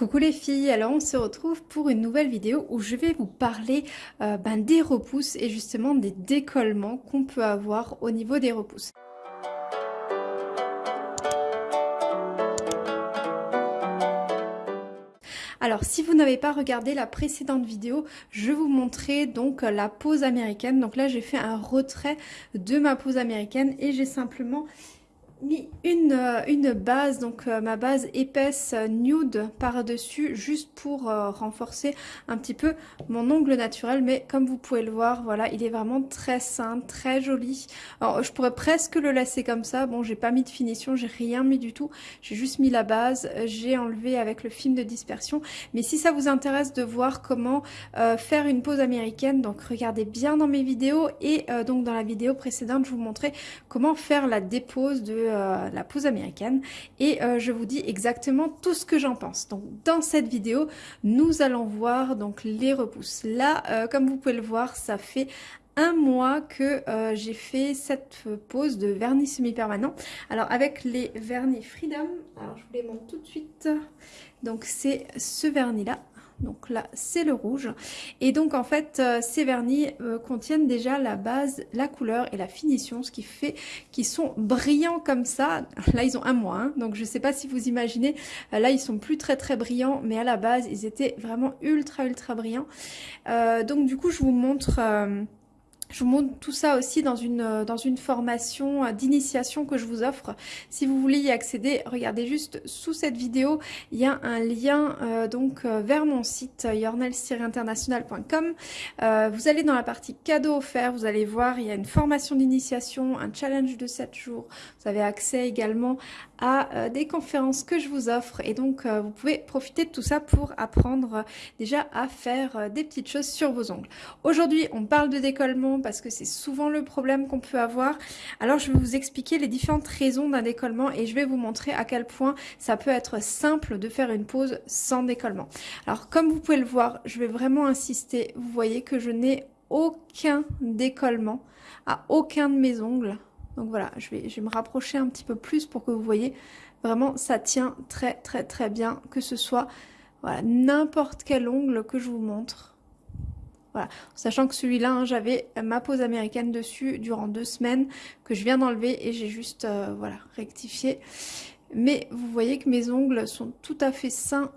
Coucou les filles, alors on se retrouve pour une nouvelle vidéo où je vais vous parler euh, ben, des repousses et justement des décollements qu'on peut avoir au niveau des repousses. Alors si vous n'avez pas regardé la précédente vidéo, je vous montrais donc la pose américaine. Donc là j'ai fait un retrait de ma pose américaine et j'ai simplement une, euh, une base, donc euh, ma base épaisse euh, nude par-dessus, juste pour renforcer un petit peu mon ongle naturel. Mais comme vous pouvez le voir, voilà, il est vraiment très sain, très joli. Alors je pourrais presque le laisser comme ça. Bon, j'ai pas mis de finition, j'ai rien mis du tout. J'ai juste mis la base, j'ai enlevé avec le film de dispersion. Mais si ça vous intéresse de voir comment faire une pose américaine, donc regardez bien dans mes vidéos. Et donc dans la vidéo précédente, je vous montrais comment faire la dépose de euh, la pose américaine et euh, je vous dis exactement tout ce que j'en pense. Donc dans cette vidéo, nous allons voir donc les repousses. Là, euh, comme vous pouvez le voir, ça fait un mois que j'ai fait cette pose de vernis semi-permanent. Alors avec les vernis Freedom, alors je vous les montre tout de suite. Donc c'est ce vernis là donc là, c'est le rouge. Et donc, en fait, euh, ces vernis euh, contiennent déjà la base, la couleur et la finition, ce qui fait qu'ils sont brillants comme ça. Là, ils ont un mois, hein. donc je ne sais pas si vous imaginez. Euh, là, ils sont plus très très brillants, mais à la base, ils étaient vraiment ultra ultra brillants. donc, du coup, je vous montre... Je vous montre tout ça aussi dans une, euh, dans une formation euh, d'initiation que je vous offre. Si vous voulez y accéder, regardez juste sous cette vidéo, il y a un lien euh, donc vers mon site yournels-international.com. vous allez dans la partie cadeaux offerts, vous allez voir, il y a une formation d'initiation, un challenge de 7 jours. Vous avez accès également à des conférences que je vous offre et donc vous pouvez profiter de tout ça pour apprendre déjà à faire des petites choses sur vos ongles. Aujourd'hui, on parle de décollement parce que c'est souvent le problème qu'on peut avoir. Alors je vais vous expliquer les différentes raisons d'un décollement et je vais vous montrer à quel point ça peut être simple de faire une pause sans décollement. Alors comme vous pouvez le voir, je vais vraiment insister. Vous voyez que je n'ai aucun décollement à aucun de mes ongles. Donc voilà, je vais, me rapprocher un petit peu plus pour que vous voyez. Vraiment, ça tient très très très bien, que ce soit voilà, n'importe quel ongle que je vous montre. Voilà, sachant que celui-là, hein, j'avais ma pose américaine dessus durant deux semaines que je viens d'enlever et j'ai juste euh, voilà rectifié. Mais vous voyez que mes ongles sont tout à fait sains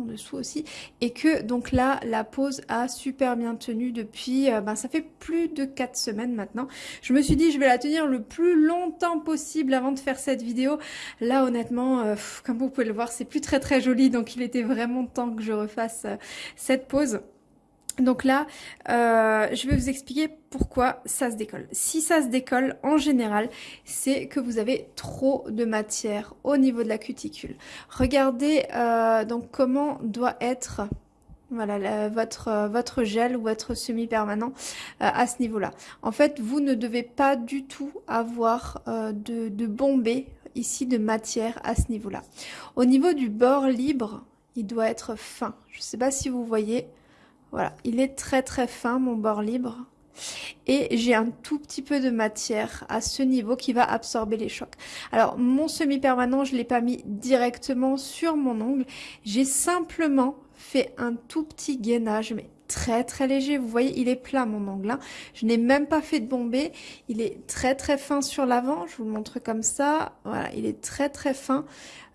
dessous aussi. Et que donc là la pose a super bien tenu depuis euh, ben, ça fait plus de quatre semaines maintenant. Je me suis dit je vais la tenir le plus longtemps possible avant de faire cette vidéo. Là honnêtement euh, comme vous pouvez le voir c'est plus très très joli. Donc il était vraiment temps que je refasse cette pose donc là, euh, je vais vous expliquer pourquoi ça se décolle. Si ça se décolle, en général, c'est que vous avez trop de matière au niveau de la cuticule. Regardez euh, donc comment doit être votre gel ou votre semi-permanent euh, à ce niveau-là. En fait, vous ne devez pas du tout avoir de, de bombée ici de matière à ce niveau-là. Au niveau du bord libre, il doit être fin. Je ne sais pas si vous voyez, voilà, il est très très fin mon bord libre. Et j'ai un tout petit peu de matière à ce niveau qui va absorber les chocs. Alors mon semi-permanent, je ne l'ai pas mis directement sur mon ongle. J'ai simplement fait un tout petit gainage, mais très très léger. Vous voyez, il est plat mon ongle. Hein. Je n'ai même pas fait de bombée. Il est très très fin sur l'avant. Je vous le montre comme ça. Voilà, il est très très fin.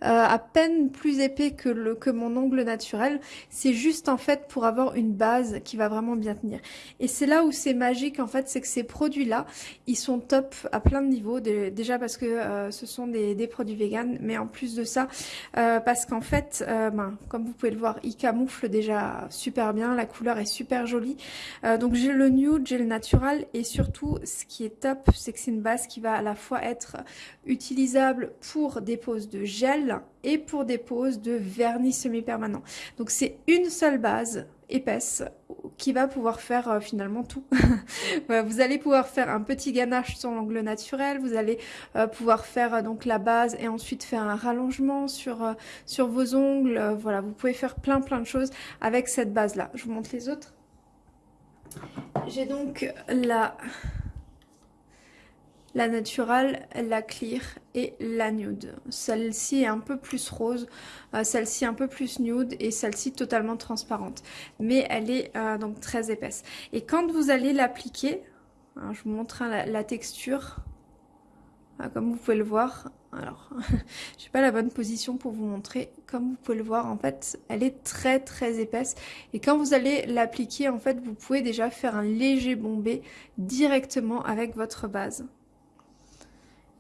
Euh, à peine plus épais que, le, que mon ongle naturel. C'est juste en fait pour avoir une base qui va vraiment bien tenir. Et c'est là où c'est magique en fait, c'est que ces produits-là, ils sont top à plein de niveaux. déjà parce que euh, ce sont des, des, produits vegan, mais en plus de ça, euh, parce qu'en fait, ben, comme vous pouvez le voir, ils camouflent déjà super bien. La couleur est super jolie. donc j'ai le nude, j'ai le natural et surtout, ce qui est top, c'est que c'est une base qui va à la fois être utilisable pour des poses de gel et pour des poses de vernis semi-permanent. Donc c'est une seule base épaisse qui va pouvoir faire euh, finalement tout. vous allez pouvoir faire un petit ganache sur l'angle naturel, vous allez euh, pouvoir faire euh, donc la base et ensuite faire un rallongement sur, sur vos ongles. voilà, vous pouvez faire plein plein de choses avec cette base là. Je vous montre les autres. J'ai donc la la naturelle, la clear et la nude. Celle-ci est un peu plus rose, euh, celle-ci un peu plus nude et celle-ci totalement transparente. Mais elle est euh, donc très épaisse. Et quand vous allez l'appliquer, hein, je vous montre hein, la, texture, ah, comme vous pouvez le voir, alors, je n'ai pas la bonne position pour vous montrer. Comme vous pouvez le voir, en fait, elle est très très épaisse. Et quand vous allez l'appliquer, en fait, vous pouvez déjà faire un léger bombé directement avec votre base.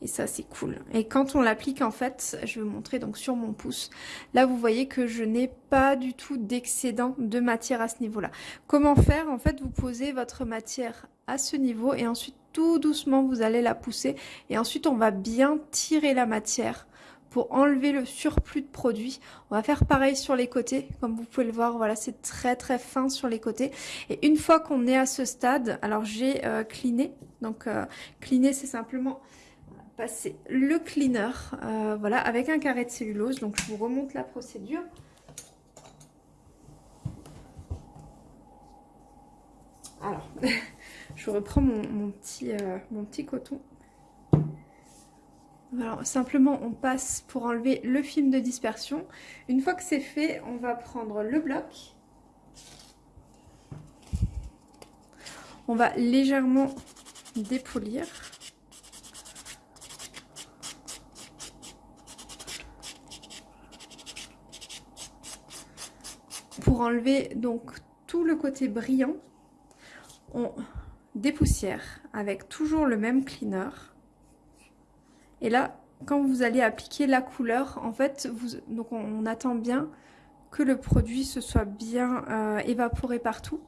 Et ça, c'est cool. Et quand on l'applique, en fait, je vais vous montrer donc sur mon pouce. Là, vous voyez que je n'ai pas du tout d'excédent de matière à ce niveau-là. Comment faire? En fait, vous posez votre matière à ce niveau et ensuite, tout doucement, vous allez la pousser. Et ensuite, on va bien tirer la matière pour enlever le surplus de produit. On va faire pareil sur les côtés, comme vous pouvez le voir, voilà, c'est très très fin sur les côtés. Et une fois qu'on est à ce stade, alors j'ai euh, donc euh, c'est simplement passer le cleaner, euh, voilà, avec un carré de cellulose. Donc je vous remonte la procédure. Alors, je reprends mon, petit, euh, mon petit coton. Alors, simplement, on passe pour enlever le film de dispersion. Une fois que c'est fait, on va prendre le bloc. On va légèrement dépolir. Pour enlever donc tout le côté brillant, on dépoussière avec toujours le même cleaner. Et là, quand vous allez appliquer la couleur, en fait, on, attend bien que le produit se soit bien euh, évaporé partout.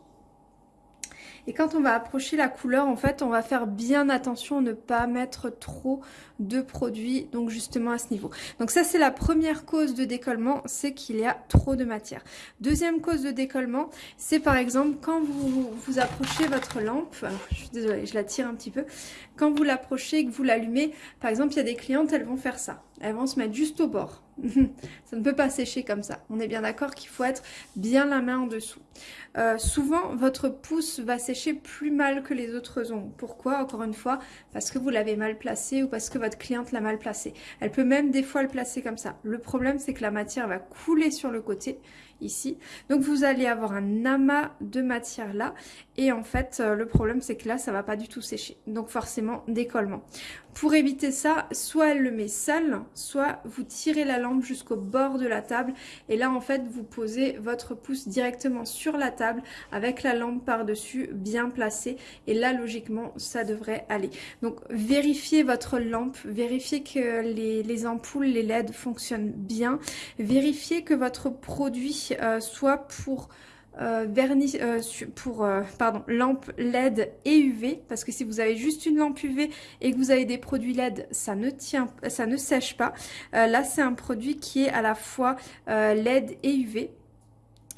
Et quand on va approcher la couleur, en fait, on va faire bien attention à ne pas mettre trop de produits, donc justement à ce niveau. Donc ça, c'est la première cause de décollement, c'est qu'il y a trop de matière. Deuxième cause de décollement, c'est par exemple quand vous, vous approchez votre lampe, je suis désolée, je la tire un petit peu, quand vous l'approchez et que vous l'allumez, par exemple, il y a des clientes, elles vont faire ça. Elles vont se mettre juste au bord. ça ne peut pas sécher comme ça. On est bien d'accord qu'il faut être bien la main en dessous. Euh, souvent, votre pouce va sécher plus mal que les autres ongles. Pourquoi Encore une fois, parce que vous l'avez mal placé ou parce que votre cliente l'a mal placé. Elle peut même des fois le placer comme ça. Le problème, c'est que la matière va couler sur le côté ici. Donc vous allez avoir un amas de matière là et en fait euh, le problème c'est que là ça va pas du tout sécher. Donc forcément décollement. Pour éviter ça, soit elle le met seule, soit vous tirez la lampe jusqu'au bord de la table et là en fait vous posez votre pouce directement sur la table avec la lampe par-dessus bien placée et là logiquement ça devrait aller. Donc vérifiez votre lampe, vérifiez que les, les ampoules, les LED fonctionnent bien, vérifiez que votre produit euh, soit pour euh, vernis, euh, pour pardon, lampe LED et UV parce que si vous avez juste une lampe UV et que vous avez des produits LED ça ne tient ça ne sèche pas. Là c'est un produit qui est à la fois LED et UV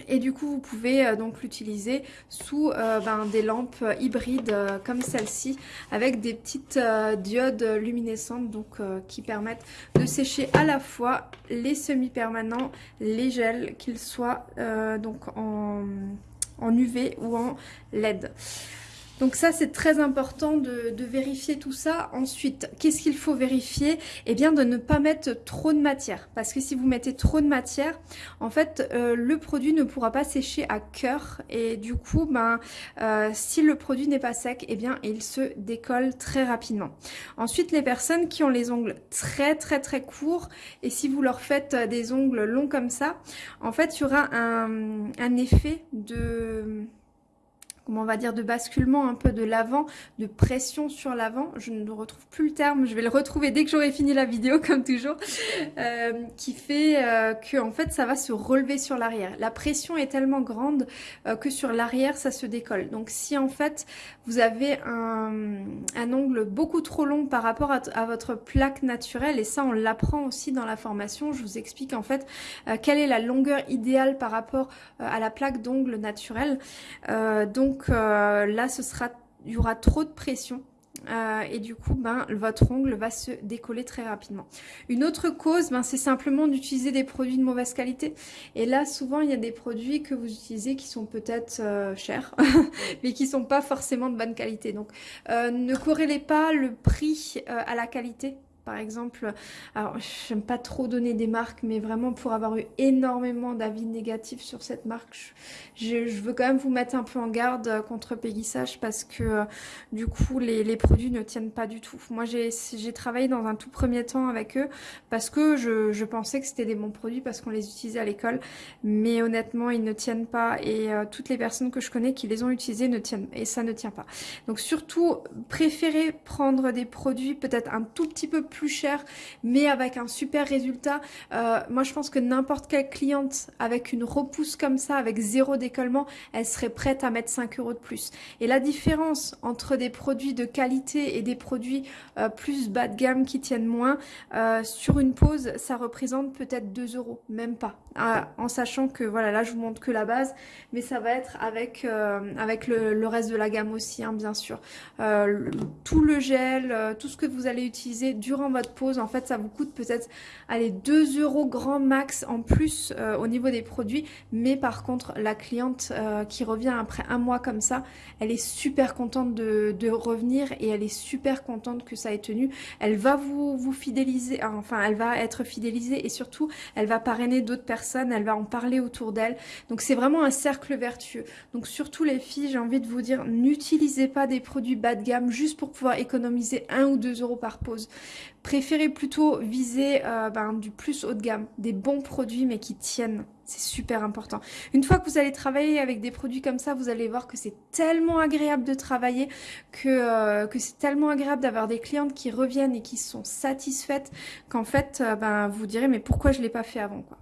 et du coup, vous pouvez euh, donc l'utiliser sous euh, ben, des lampes hybrides euh, comme celle-ci avec des petites diodes luminescentes donc qui permettent de sécher à la fois les semi-permanents, les gels, qu'ils soient donc en UV ou en LED. Donc ça, c'est très important de, vérifier tout ça. Ensuite, qu'est-ce qu'il faut vérifier? Eh bien, de ne pas mettre trop de matière. Parce que si vous mettez trop de matière, en fait, euh, le produit ne pourra pas sécher à cœur. Et du coup, ben, euh, si le produit n'est pas sec, eh bien, il se décolle très rapidement. Ensuite, les personnes qui ont les ongles très, très, très courts, et si vous leur faites des ongles longs comme ça, en fait, il y aura un effet de on va dire, de basculement un peu de l'avant, de pression sur l'avant. Je ne retrouve plus le terme, je vais le retrouver dès que j'aurai fini la vidéo, comme toujours, euh, qui fait euh, que en fait ça va se relever sur l'arrière. La pression est tellement grande euh, que sur l'arrière ça se décolle. Donc si en fait vous avez un, un ongle beaucoup trop long par rapport à, à, votre plaque naturelle, et ça on l'apprend aussi dans la formation, je vous explique en fait quelle est la longueur idéale par rapport à la plaque d'ongle naturelle. donc donc euh, là, ce sera, il y aura trop de pression euh, et du coup, ben, votre ongle va se décoller très rapidement. Une autre cause, ben, c'est simplement d'utiliser des produits de mauvaise qualité. Et là, souvent, il y a des produits que vous utilisez qui sont peut-être euh, chers, mais qui sont pas forcément de bonne qualité. Donc, ne corrélez pas le prix à la qualité par exemple, alors j'aime pas trop donner des marques, mais vraiment pour avoir eu énormément d'avis négatifs sur cette marque, je, veux quand même vous mettre un peu en garde contre péguissage parce que euh, du coup les, produits ne tiennent pas du tout. Moi j'ai travaillé dans un tout premier temps avec eux parce que je, pensais que c'était des bons produits parce qu'on les utilisait à l'école, mais honnêtement ils ne tiennent pas et euh, toutes les personnes que je connais qui les ont utilisés ne tiennent et ça ne tient pas. Donc surtout préférez prendre des produits peut-être un tout petit peu plus cher, mais avec un super résultat. Euh, moi, je pense que n'importe quelle cliente avec une repousse comme ça, avec zéro décollement, elle serait prête à mettre 5 euros de plus. Et la différence entre des produits de qualité et des produits euh, plus bas de gamme qui tiennent moins, euh, sur une pause, ça représente peut-être 2 euros, même pas. En sachant que, voilà, là, je vous montre que la base, mais ça va être avec, avec le, reste de la gamme aussi, hein, bien sûr. tout le gel, tout ce que vous allez utiliser durant votre pause, en fait, ça vous coûte peut-être, allez, 2 euros grand max en plus euh, au niveau des produits. Mais par contre, la cliente euh, qui revient après un mois comme ça, elle est super contente de, revenir et elle est super contente que ça ait tenu. Elle va vous, vous fidéliser, enfin, elle va être fidélisée et surtout, elle va parrainer d'autres personnes, elle va en parler autour d'elle. Donc, c'est vraiment un cercle vertueux. Donc, surtout les filles, j'ai envie de vous dire, n'utilisez pas des produits bas de gamme juste pour pouvoir économiser 1 ou 2 euros par pause. Préférez plutôt viser euh, ben, du plus haut de gamme, des bons produits mais qui tiennent. C'est super important. Une fois que vous allez travailler avec des produits comme ça, vous allez voir que c'est tellement agréable de travailler, que, euh, c'est tellement agréable d'avoir des clientes qui reviennent et qui sont satisfaites, qu'en fait, euh, ben, vous direz mais pourquoi je ne l'ai pas fait avant quoi.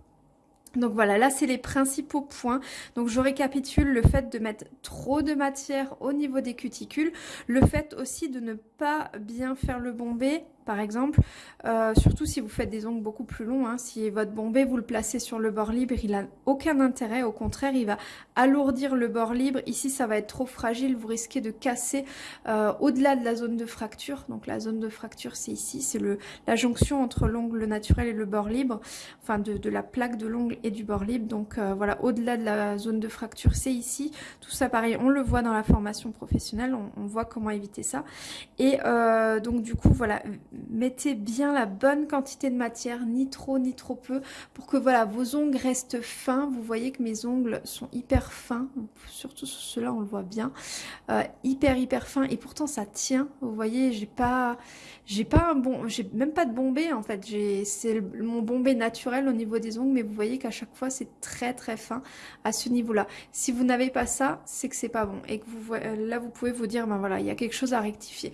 Donc voilà, là c'est les principaux points. Donc je récapitule le fait de mettre trop de matière au niveau des cuticules, le fait aussi de ne pas bien faire le bombé, par exemple, euh, surtout si vous faites des ongles beaucoup plus longs, hein. si votre bombé vous le placez sur le bord libre, il n'a aucun intérêt, au contraire il va alourdir le bord libre, ici ça va être trop fragile, vous risquez de casser euh, au-delà de la zone de fracture, donc la zone de fracture c'est ici, c'est la jonction entre l'ongle naturel et le bord libre, enfin de, la plaque de l'ongle et du bord libre, donc euh, voilà, au-delà de la zone de fracture c'est ici, tout ça pareil, on le voit dans la formation professionnelle, on, on voit comment éviter ça, et donc du coup voilà, mettez bien la bonne quantité de matière, ni trop ni trop peu, pour que voilà vos ongles restent fins. Vous voyez que mes ongles sont hyper fins, surtout sur ceux-là on le voit bien, euh, hyper hyper fin et pourtant ça tient. Vous voyez, j'ai pas, j'ai pas un bon, j'ai même pas de bombé en fait. C'est mon bombé naturel au niveau des ongles, mais vous voyez qu'à chaque fois c'est très très fin à ce niveau-là. Si vous n'avez pas ça, c'est que c'est pas bon et que vous là vous pouvez vous dire ben voilà il y a quelque chose à rectifier.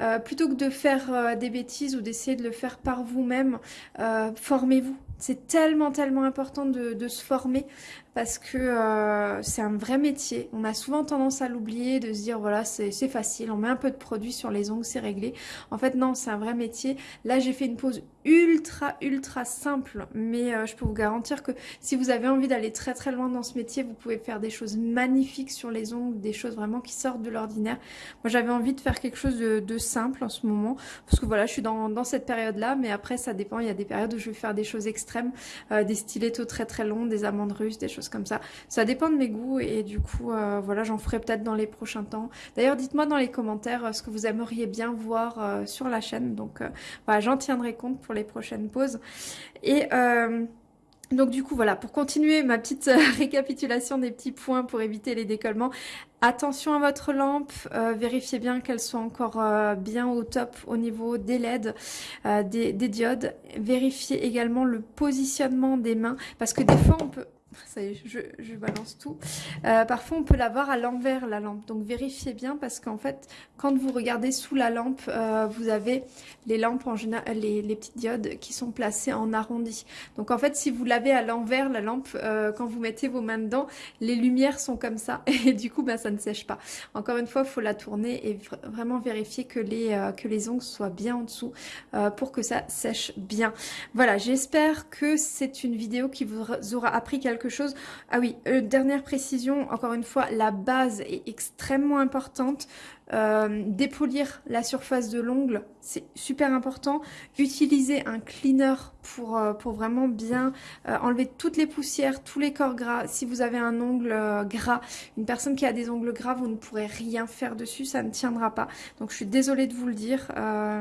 Euh, plutôt que de faire euh, des ou d'essayer de le faire par vous-même, euh, formez-vous. C'est tellement, tellement important de, se former parce que euh, c'est un vrai métier. On a souvent tendance à l'oublier, de se dire voilà c'est facile, on met un peu de produit sur les ongles, c'est réglé. En fait non, c'est un vrai métier. Là j'ai fait une pause ultra ultra simple, mais euh, je peux vous garantir que si vous avez envie d'aller très très loin dans ce métier, vous pouvez faire des choses magnifiques sur les ongles, des choses vraiment qui sortent de l'ordinaire. Moi j'avais envie de faire quelque chose de, simple en ce moment, parce que voilà je suis dans, cette période là, mais après ça dépend, il y a des périodes où je vais faire des choses extrêmes, euh, des stilettos très très longs, des amandes russes, des choses comme ça. Ça dépend de mes goûts et du coup, euh, voilà, j'en ferai peut-être dans les prochains temps. D'ailleurs, dites-moi dans les commentaires euh, ce que vous aimeriez bien voir euh, sur la chaîne. Donc, voilà, j'en tiendrai compte pour les prochaines pauses. Et... Donc du coup voilà, pour continuer ma petite récapitulation des petits points pour éviter les décollements, Attention à votre lampe, vérifiez bien qu'elle soit encore bien au top au niveau des LED, des, des, diodes. Vérifiez également le positionnement des mains parce que des fois on peut ça y est, je, balance tout. Euh, parfois, on peut l'avoir à l'envers, la lampe. Donc, vérifiez bien parce qu'en fait, quand vous regardez sous la lampe, euh, vous avez les lampes, en général, les, petites diodes qui sont placées en arrondi. Donc, en fait, si vous l'avez à l'envers, la lampe, euh, quand vous mettez vos mains dedans, les lumières sont comme ça. Et du coup, ben, ça ne sèche pas. Encore une fois, il faut la tourner et vraiment vérifier que les, que les ongles soient bien en dessous pour que ça sèche bien. Voilà, j'espère que c'est une vidéo qui vous aura appris quelque chose. Ah oui, euh, dernière précision, encore une fois, la base est extrêmement importante. Euh, dépolir la surface de l'ongle, c'est super important. Utiliser un cleaner pour, euh, pour vraiment bien euh, enlever toutes les poussières, tous les corps gras. Si vous avez un ongle gras, une personne qui a des ongles gras, vous ne pourrez rien faire dessus, ça ne tiendra pas. Donc je suis désolée de vous le dire,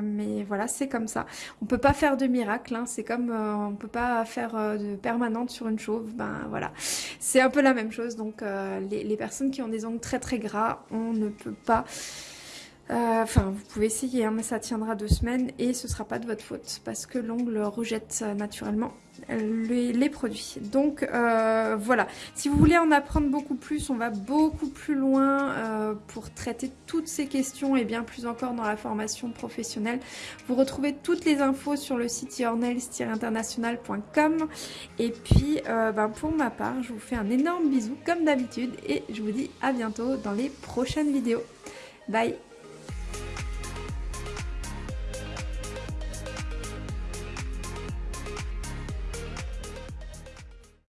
mais voilà, c'est comme ça. On peut pas faire de miracle, hein. c'est comme on peut pas faire de permanente sur une chauve, ben voilà. C'est un peu la même chose, donc les, personnes qui ont des ongles très très gras, on ne peut pas euh, enfin, vous pouvez essayer, hein, mais ça tiendra deux semaines et ce sera pas de votre faute parce que l'ongle rejette euh, naturellement les, produits. Donc euh, voilà, si vous voulez en apprendre beaucoup plus, on va beaucoup plus loin pour traiter toutes ces questions et bien plus encore dans la formation professionnelle. Vous retrouvez toutes les infos sur le site yournails-international.com et puis ben, pour ma part, je vous fais un énorme bisou comme d'habitude et je vous dis à bientôt dans les prochaines vidéos. Bye